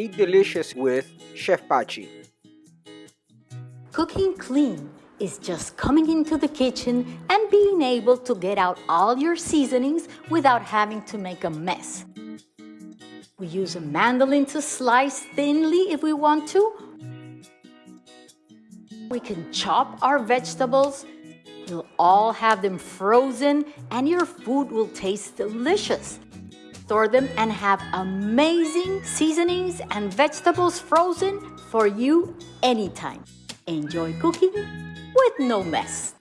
Eat delicious with Chef Pachi. Cooking clean is just coming into the kitchen and being able to get out all your seasonings without having to make a mess. We use a mandolin to slice thinly if we want to. We can chop our vegetables. You'll all have them frozen and your food will taste delicious. Store them and have amazing seasonings and vegetables frozen for you anytime. Enjoy cooking with no mess.